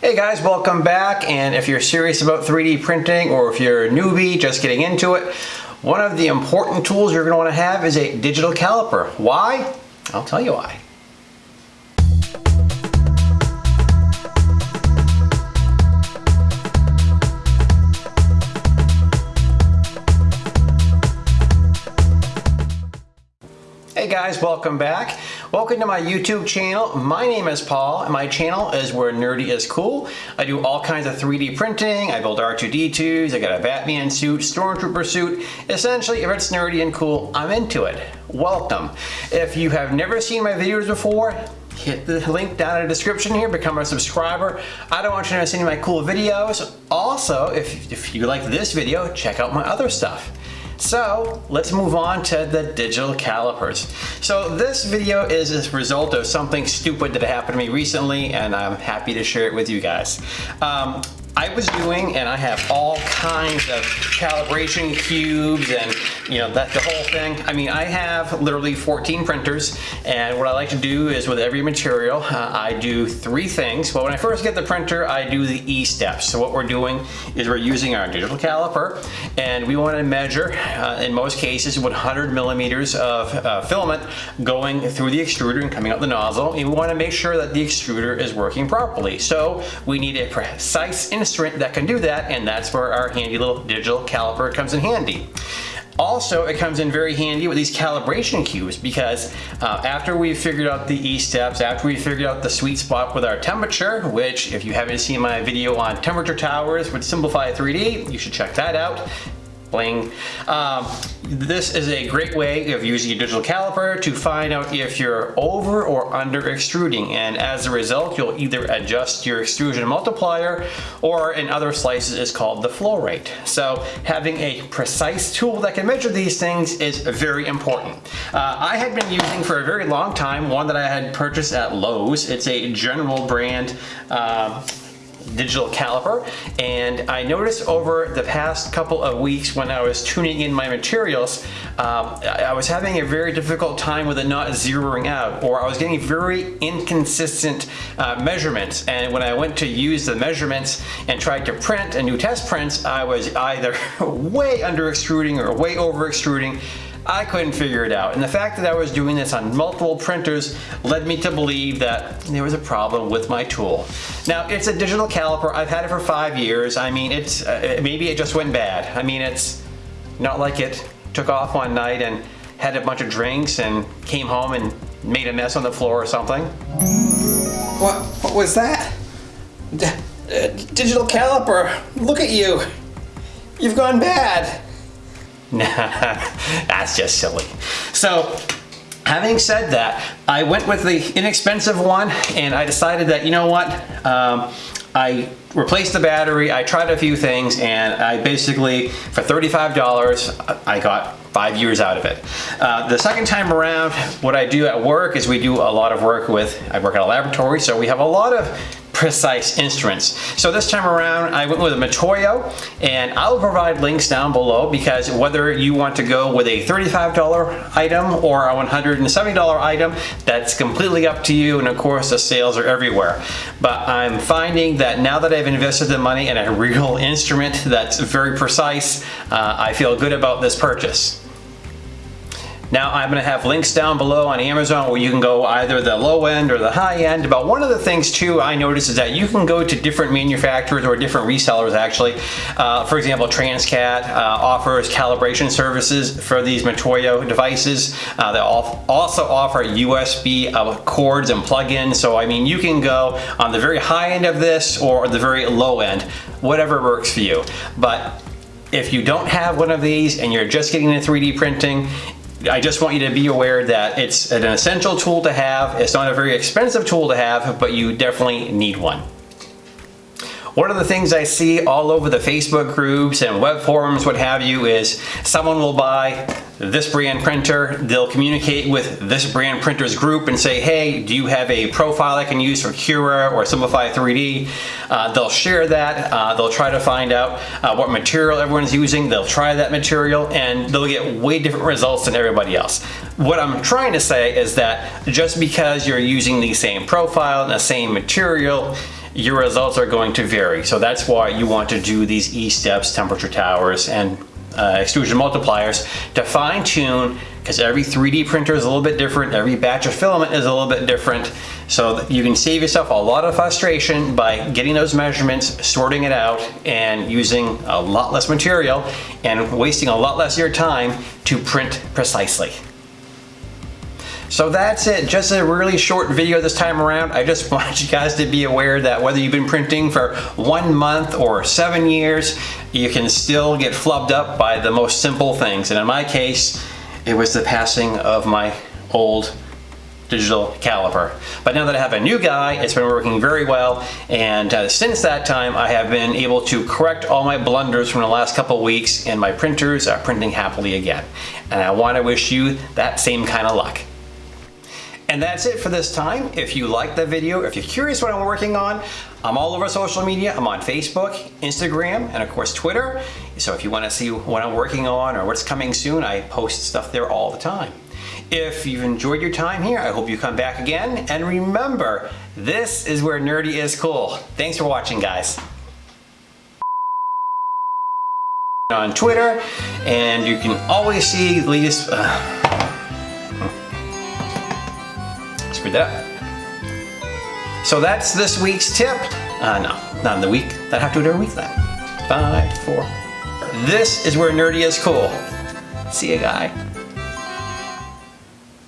Hey guys, welcome back. And if you're serious about 3D printing or if you're a newbie just getting into it, one of the important tools you're going to want to have is a digital caliper. Why? I'll tell you why. Hey guys, welcome back. Welcome to my YouTube channel. My name is Paul and my channel is where nerdy is cool. I do all kinds of 3D printing. I build R2-D2s, I got a Batman suit, Stormtrooper suit. Essentially, if it's nerdy and cool, I'm into it. Welcome. If you have never seen my videos before, hit the link down in the description here, become a subscriber. I don't want you to miss any of my cool videos. Also, if, if you like this video, check out my other stuff. So let's move on to the digital calipers. So this video is a result of something stupid that happened to me recently and I'm happy to share it with you guys. Um, I was doing, and I have all kinds of calibration cubes and you know, that the whole thing. I mean, I have literally 14 printers and what I like to do is with every material, uh, I do three things. Well, when I first get the printer, I do the E steps. So what we're doing is we're using our digital caliper and we want to measure, uh, in most cases, 100 millimeters of uh, filament going through the extruder and coming out the nozzle. And we want to make sure that the extruder is working properly. So we need a precise instrument that can do that and that's where our handy little digital caliper comes in handy. Also, it comes in very handy with these calibration cubes because uh, after we've figured out the E steps, after we figured out the sweet spot with our temperature, which if you haven't seen my video on temperature towers with Simplify 3D, you should check that out bling. Um, this is a great way of using a digital caliper to find out if you're over or under extruding and as a result you'll either adjust your extrusion multiplier or in other slices is called the flow rate. So having a precise tool that can measure these things is very important. Uh, I had been using for a very long time one that I had purchased at Lowe's. It's a general brand uh, digital caliper and I noticed over the past couple of weeks when I was tuning in my materials um, I was having a very difficult time with it not zeroing out or I was getting very inconsistent uh, measurements. And when I went to use the measurements and tried to print and do test prints I was either way under extruding or way over extruding I couldn't figure it out. And the fact that I was doing this on multiple printers led me to believe that there was a problem with my tool. Now, it's a digital caliper. I've had it for five years. I mean, it's uh, maybe it just went bad. I mean, it's not like it took off one night and had a bunch of drinks and came home and made a mess on the floor or something. What, what was that? D uh, digital caliper, look at you. You've gone bad. That's just silly. So having said that, I went with the inexpensive one and I decided that, you know what, um, I replaced the battery, I tried a few things, and I basically, for $35, I got five years out of it. Uh, the second time around, what I do at work is we do a lot of work with, I work at a laboratory, so we have a lot of precise instruments. So this time around, I went with a Mitutoyo, and I'll provide links down below because whether you want to go with a $35 item or a $170 item, that's completely up to you, and of course the sales are everywhere. But I'm finding that now that I've invested the money in a real instrument that's very precise, uh, I feel good about this purchase. Now I'm gonna have links down below on Amazon where you can go either the low end or the high end. But one of the things too I noticed is that you can go to different manufacturers or different resellers actually. Uh, for example, Transcat uh, offers calibration services for these Mitutoyo devices. Uh, they also offer USB uh, cords and plugins. So I mean, you can go on the very high end of this or the very low end, whatever works for you. But if you don't have one of these and you're just getting into 3D printing, I just want you to be aware that it's an essential tool to have. It's not a very expensive tool to have, but you definitely need one. One of the things I see all over the Facebook groups and web forums, what have you, is someone will buy this brand printer, they'll communicate with this brand printer's group and say, hey, do you have a profile I can use for Cura or Simplify 3D? Uh, they'll share that, uh, they'll try to find out uh, what material everyone's using, they'll try that material, and they'll get way different results than everybody else. What I'm trying to say is that just because you're using the same profile and the same material, your results are going to vary. So that's why you want to do these E-steps, temperature towers, and uh, extrusion multipliers to fine tune because every 3D printer is a little bit different. Every batch of filament is a little bit different. So you can save yourself a lot of frustration by getting those measurements, sorting it out, and using a lot less material and wasting a lot less of your time to print precisely. So that's it, just a really short video this time around. I just want you guys to be aware that whether you've been printing for one month or seven years, you can still get flubbed up by the most simple things. And in my case, it was the passing of my old digital caliper. But now that I have a new guy, it's been working very well. And uh, since that time, I have been able to correct all my blunders from the last couple weeks and my printers are printing happily again. And I wanna wish you that same kind of luck. And that's it for this time. If you liked the video, if you're curious what I'm working on, I'm all over social media. I'm on Facebook, Instagram, and of course Twitter. So if you want to see what I'm working on or what's coming soon, I post stuff there all the time. If you've enjoyed your time here, I hope you come back again. And remember, this is where nerdy is cool. Thanks for watching, guys. On Twitter, and you can always see the latest. Uh, screwed up. So that's this week's tip. Uh, no, not in the week. That'd have to do every week then. Five, four. This is where nerdy is cool. See you, guy.